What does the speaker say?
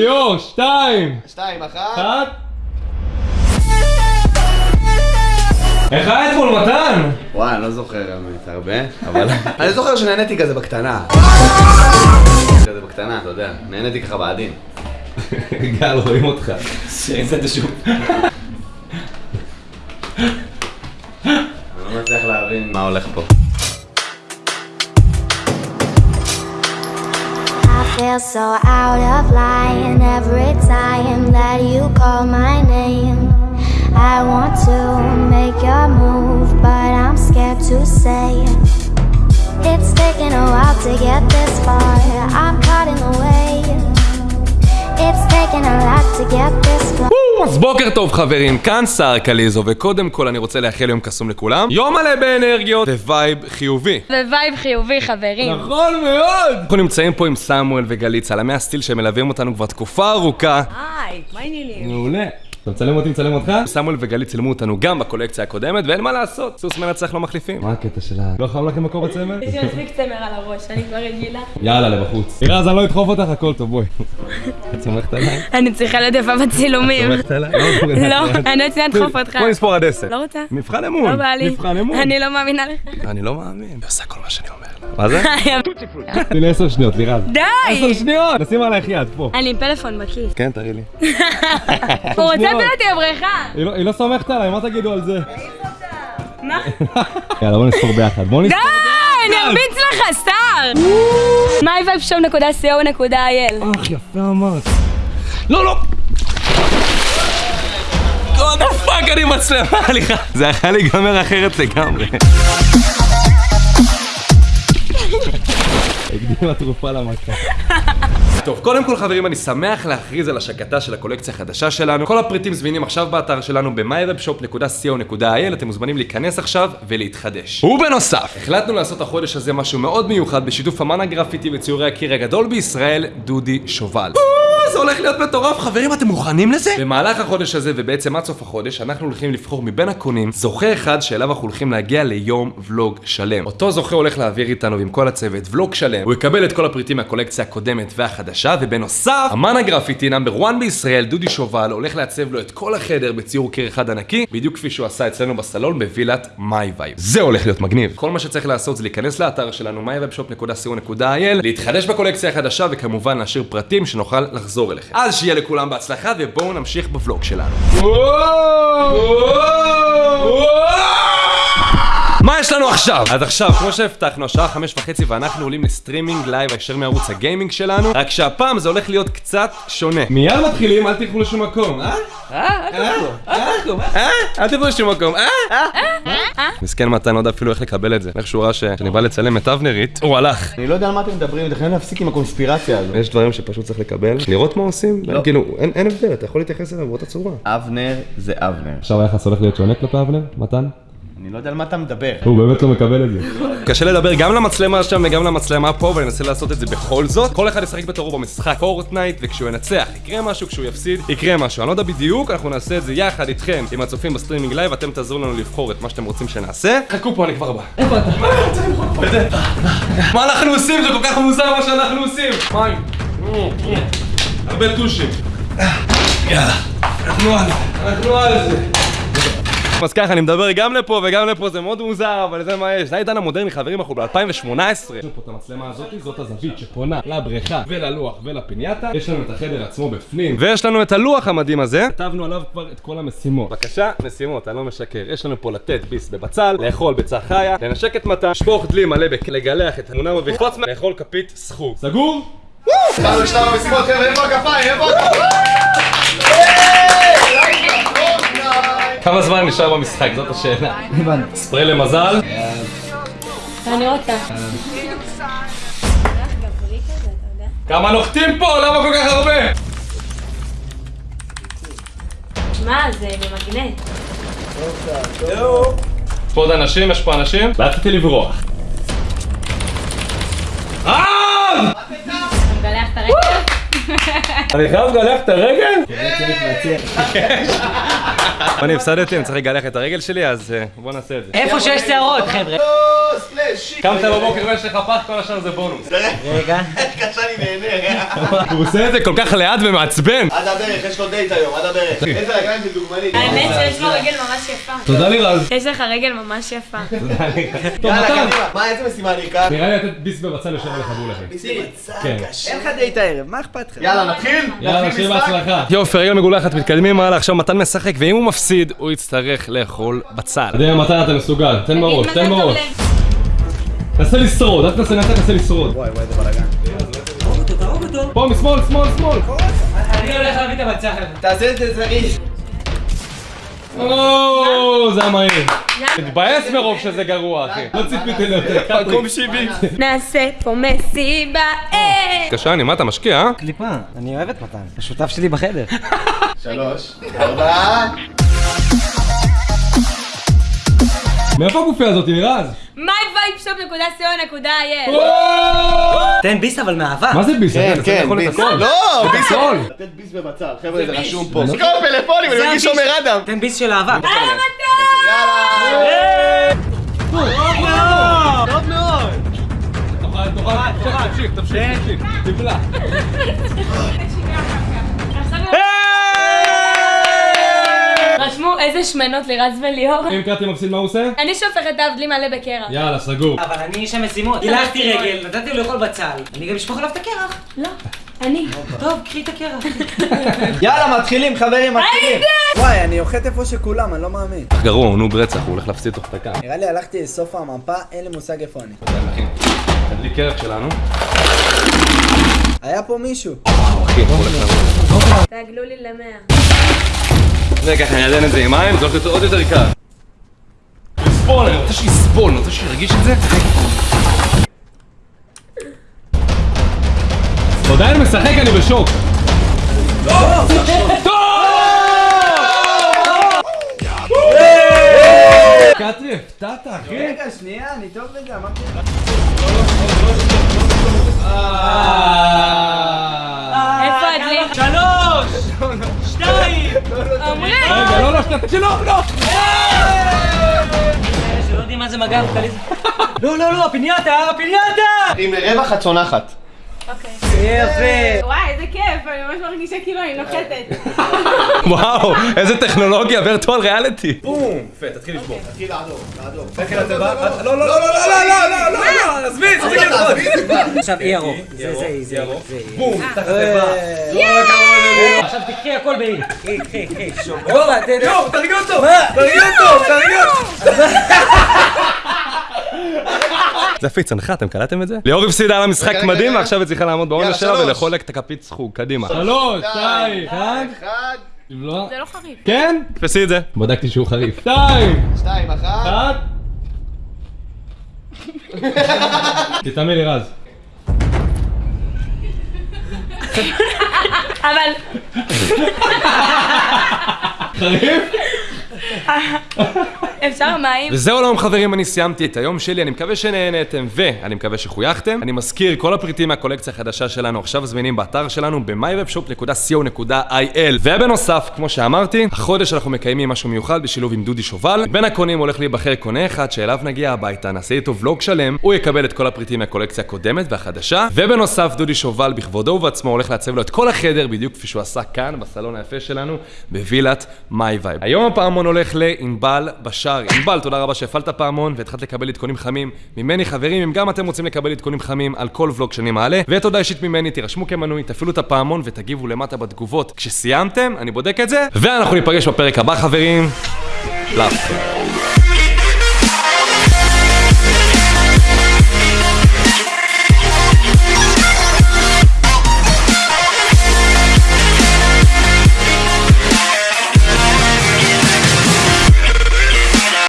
ליאור, שתיים! שתיים, אחת. אחת. איך היה אתמול מתן? וואי, אני לא זוכר האמת הרבה, אבל... אני זוכר שנהניתי כזה בקטנה. כזה בקטנה, אתה יודע. נהניתי ככה בעדין. גל, רואים אותך. שיצאת שוב. אני לא מצליח להבין מה הולך פה. I feel so every time that you call my name. I want to make your move, but I'm scared to say it. It's taken a while to get this far. I'm caught in the way. אז בוקר טוב חברים, כאן סער קליזו, וקודם כל אני רוצה לאחל יום קסום לכולם. יום מלא באנרגיות ו vibe חיובי. ו vibe חיובי חברים. נכון מאוד! אנחנו נמצאים פה עם סמואל וגלית, צלמי ה still שמלווים אותנו כבר תקופה ארוכה. היי, מה העניינים? מעולה. אתה מצלם אותי, מצלם אותך? סמואל וגלית צילמו אותנו גם בקולקציה הקודמת, ואין מה לעשות, סוס מנצח לא מחליפים. מה הקטע שלה? לא חם לכם מקור בצמר? יש לי מספיק צמר על הראש, אני כבר רגילה. יאללה, לבחוץ. תראה, אז אני לא אדחוף אותך, הכל טוב, בואי. את סומכת עליי? אני צריכה להיות יפה בצילומים. סומכת עליי? לא, אני רוצה לדחוף אותך. בואי נספור עד עשר. לא רוצה. מבחן אמון. לא בא לי. מבחן אמון. אני לא מאמינה לך. אני לא מאמין. היא עושה כל מה שאני אומר לה. מה זה? די! תני לי עשר שניות, לירז. עשר שניות! נשים עלייך יד, פה. אני עם פלאפון בכיס. כן, תראי לי. הוא רוצה בבריכה. היא לא- היא לא סומכת עליי, מה תגידו על זה? מה? יאללה, בוא נספור ביחד. בוא נספור. די! אני ארביץ לך, סטאר! myvibeshop.co.il אך, יפה אמרת. לא, לא! God the fuck, אני מצלמה עליך. זה יכול להיגמר אחרת לגמרי. הקדימה תרופה למכה. טוב, קודם כל חברים, אני שמח להכריז על השקתה של הקולקציה החדשה שלנו. כל הפריטים זמינים עכשיו באתר שלנו ב-mywebshop.co.il, אתם מוזמנים להיכנס עכשיו ולהתחדש. ובנוסף, החלטנו לעשות החודש הזה משהו מאוד מיוחד בשיתוף אמן הגרפיטי וציורי הקיר הגדול בישראל, דודי שובל. זה הולך להיות מטורף, חברים, אתם מוכנים לזה? במהלך החודש הזה, ובעצם עד סוף החודש, אנחנו הולכים לבחור מבין הקונים זוכה אחד שאליו אנחנו הולכים להגיע ליום ולוג שלם. אותו זוכה הולך להעביר איתנו ועם כל הצוות ולוג שלם, הוא יקבל את כל הפריטים מהקולקציה הקודמת והחדשה, ובנוסף, אמן הגרפיטי number 1 בישראל, דודי שובל, הולך לעצב לו את כל החדר בציור קיר אחד ענקי, בדיוק כפי שהוא עשה אצלנו בסלון בווילת My Vibe. זה הולך להיות מגניב. כל מה שצריך לעשות זה להיכנס לאתר שלנו myvibeshop.co.il, להתחדש בקולקציה החדשה וכמובן להשאיר פרטים שנוכל לחזור אליכם. אז שיהיה לכולם בהצלחה ובואו נמשיך בוולוג שלנו. מה יש לנו עכשיו? אז עכשיו, כמו שהבטחנו, השעה חמש וחצי ואנחנו עולים ל streaming live הישר מערוץ ה gaming שלנו רק שהפעם זה הולך להיות קצת שונה מיד מתחילים, אל תלכו לשום מקום, אה? אה? אל תלכו לשום מקום, אה? מסכן מתן, לא יודע אפילו איך לקבל את זה איך שהוא ראה ש- שאני בא לצלם את אבנרית, הוא הלך אני לא יודע על מה אתם מדברים, אתם חייבים להפסיק עם הקונספירציה הזו. יש דברים שפשוט צריך לקבל, לראות מה עושים, כאילו, אין אין הבדל, אתה יכול להתייחס אליו באותה צורה אבנר זה אבנר. עכשיו היחס הולך להיות שונה כלפי אבנר, מתן? אני לא יודע על מה אתה מדבר. הוא באמת לא מקבל את זה. קשה לדבר גם למצלמה שם וגם למצלמה פה, ואני אנסה לעשות את זה בכל זאת. כל אחד ישחק בתורו במשחק Fortnite, וכשהוא ינצח יקרה משהו, כשהוא יפסיד יקרה משהו. אני לא יודע בדיוק, אנחנו נעשה את זה יחד איתכם, עם הצופים ב streaming live, אתם תעזרו לנו לבחור את מה שאתם רוצים שנעשה. חכו פה, אני כבר בא. איפה אתה? מה אנחנו עושים? זה כל כך מוזר מה שאנחנו עושים. מים. הרבה טושים. יאללה, אנחנו על זה, אנחנו על זה. אז ככה, אני מדבר גם לפה וגם לפה, זה מאוד מוזר, אבל זה מה יש. זה העידן המודרני, חברים, אנחנו ב-2018. יש לנו פה את המצלמה הזאת, זאת הזווית שפונה לבריכה וללוח ולפינייתה. יש לנו את החדר עצמו בפנים. ויש לנו את הלוח המדהים הזה. כתבנו עליו כבר את כל המשימות. בבקשה, משימות, אני לא משקר. יש לנו פה לתת ביס בבצל, לאכול ביצה חיה, לנשק את מטה, לשפוך דלי מלא בק... לגלח את התמונה ולקפוץ מה... לאכול כפית סחור. סגור? התחלנו את שלב המשימות, חבר'ה, איפה הכפיים? איפה הכפיים? כמה זמן נשאר במשחק? זאת השאלה. ספרי למזל. אני רוצה. כמה נוחתים פה? למה כל כך הרבה? מה זה במגנט? יש פה עוד אנשים? יש פה אנשים? לאט רציתי לברוח. אה! מגלח את הרגל? אני חייב לגלח את הרגל? אני הפסדתי, אני צריך לגלח את הרגל שלי, אז אה, בוא נעשה את זה. איפה שיש שערות, חבר'ה. קמת בבוקר ויש לך פח, כל השאר זה בונוס. רגע. קשה לי נהנה. הוא עושה את זה כל כך לאט ומעצבן. עד הברך, יש לו דייט היום, עד הברך. איזה רגליים של דוגמנית. האמת שיש לו רגל ממש יפה. תודה לירז. יש לך רגל ממש יפה. טוב, יאללה, מתן. קדימה. מה, איזה משימה אני אקח? נראה לי לתת ביס בבצל יושב עליך בול אחי. ניסי בצד, כן. קשה. אין לך דייט הערב, מה אכפת לך? יאללה, נתחיל? יאללה, שיהיה בהצלחה. יופי, רגל מגולחת, מתקדמים הלאה, עכשיו מתן משחק, ואם הוא מפסיד, הוא יצטרך לאכול בצל. אתה יודע, מתן אתה מסוגל, תן בראש, תן בראש. תנסה לשרוד, אל תנסה לשרוד. וואי, וואי, איזה בלאגן. פה, משמאל, שמאל, שמאל. אני הולך להביא את הבצל. תעשה את זה זריז. או, זה היה מהיר. מתבאס מרוב שזה גרוע, אחי. לא ציפיתי ליותר. מקום 70. נעשה פה מסיבה, אה! קשני, מה אתה משקיע, אה? קליפה, אני אוהב את מתן. השותף שלי בחדר. שלוש, ארבע. מאיפה הגופייה הזאת, לירז? myvibeshop.co.il תן ביס אבל מאהבה. מה זה ביס? כן, כן, ביס. לא, ביס. הכל. לתת ביס בבצל, חבר'ה, זה. רשום פה. סקור פלאפונים, אני מרגיש שומר אדם. תן ביס של אהבה. טוב מאוד. תאכל, תאכל, תמשיך, תמשיך, תמשיך. תבלע. איזה שמנות לירז וליאור. אם קראתי מפסיד מה הוא עושה? אני שופכת את האבדלי מלא בקרח. יאללה, סגור. אבל אני איש המשימות. גילחתי רגל, נתתי לו לאכול בצל. אני גם אשפוך עליו את הקרח. לא, אני. טוב, קחי את הקרח. יאללה, מתחילים, חברים, מתחילים. וואי, אני אוחת איפה שכולם, אני לא מאמין. גרוע, הוא נוב רצח, הוא הולך להפסיד תוך דקה. נראה לי הלכתי לסוף המפה, אין לי מושג איפה אני. תדליק קרח שלנו. היה פה מישהו. אחי, הוא הולך לעבור. תעגלו לי למאה. ככה, אני אעדן את זה עם מים, זה הולך להיות עוד יותר קל. לסבול, אני רוצה שיסבול, אני רוצה שירגיש את זה. אתה עדיין משחק, אני בשוק. קטרי, הפתעת, אחי. רגע, שנייה, אני טוב בזה, אמרתי לך. הקלטה שלו, לא! שלא יודעים מה זה מגע, לא, לא, לא, הפינייתה, הפינייתה! עם רווח את צונחת. הצונחת. יפה. וואי, איזה כיף, אני ממש מרגישה כאילו אני נוחתת. וואו, איזה טכנולוגיה, וירטואל ריאליטי. בום. יפה, תתחיל לשבור. תתחיל לעדור, לעדור. לא, לא, לא, לא, לא, לא, לא, לא, לא, עזבי, תפסיק ללחוץ. עכשיו אי ירוק. זה, זה, זה, זה. בום, תחת תיבה. עכשיו תקחי הכל באי. קחי, קחי, קחי. יואו, תרגיע אותו, תרגיע אותו, תרגיע אותו. זה פיצנך, אתם קלטתם את זה? ליאור הפסידה על המשחק מדהים. ועכשיו היא צריכה לעמוד בעונש שלה. ולאכול את הכפית סחוג, קדימה. שלוש, שתיים, אחד. אחד, אם לא... זה לא חריף. כן? תפסי את זה. בדקתי שהוא חריף. שתיים, שתיים, אחת. אחד. תתאמי לי רז. אבל חריף? אפשר מים? וזהו היום חברים, אני סיימתי את היום שלי, אני מקווה שנהנתם ואני מקווה שחויכתם. אני מזכיר, כל הפריטים מהקולקציה החדשה שלנו עכשיו זמינים באתר שלנו ב-mywebshop.co.il ובנוסף, כמו שאמרתי, החודש אנחנו מקיימים משהו מיוחד בשילוב עם דודי שובל. בין הקונים הולך להיבחר קונה אחד שאליו נגיע הביתה, נעשה איתו ולוג שלם, הוא יקבל את כל הפריטים מהקולקציה הקודמת והחדשה, ובנוסף דודי שובל בכבודו ובעצמו הולך לעצב לו את כל החדר בדיוק כפי שהוא עשה כאן בסלון היפה שלנו בווילת My Vibe. היום הפעמון הולך לענבל בשארי. ענבל, תודה רבה שהפעלת פעמון והתחלת לקבל עדכונים חמים ממני חברים, אם גם אתם רוצים לקבל עדכונים חמים על כל ולוג שאני מעלה, ותודה אישית ממני, תירשמו כמנוי, תפעילו את הפעמון ותגיבו למטה בתגובות כשסיימתם, אני בודק את זה, ואנחנו ניפגש בפרק הבא חברים. Love.